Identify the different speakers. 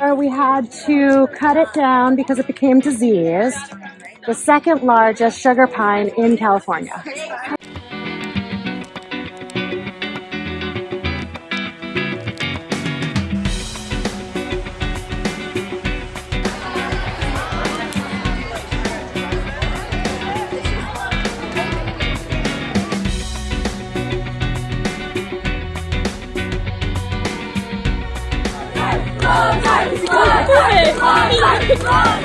Speaker 1: Or we had to cut it down because it became diseased. The second largest sugar pine in California.
Speaker 2: Go,